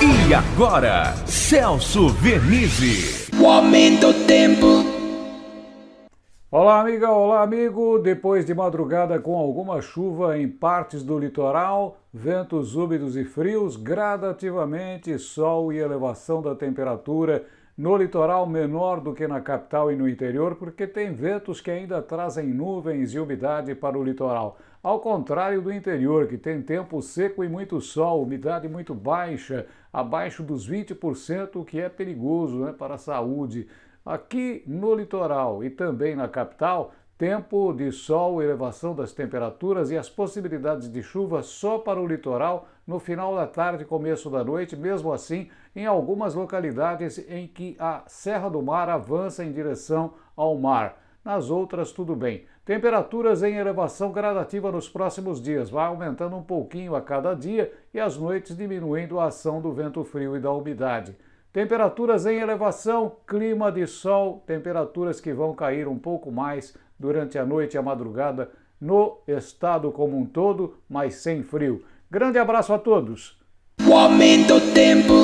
E agora, Celso Vernizzi. O aumento do tempo. Olá, amiga, olá, amigo. Depois de madrugada com alguma chuva em partes do litoral, ventos úmidos e frios, gradativamente sol e elevação da temperatura no litoral menor do que na capital e no interior, porque tem ventos que ainda trazem nuvens e umidade para o litoral. Ao contrário do interior, que tem tempo seco e muito sol, umidade muito baixa, abaixo dos 20%, o que é perigoso né, para a saúde. Aqui no litoral e também na capital, tempo de sol, elevação das temperaturas e as possibilidades de chuva só para o litoral no final da tarde e começo da noite, mesmo assim, em algumas localidades em que a Serra do Mar avança em direção ao mar. Nas outras, tudo bem. Temperaturas em elevação gradativa nos próximos dias, vai aumentando um pouquinho a cada dia e as noites diminuindo a ação do vento frio e da umidade. Temperaturas em elevação, clima de sol, temperaturas que vão cair um pouco mais durante a noite e a madrugada no estado como um todo, mas sem frio. Grande abraço a todos! O aumento tempo.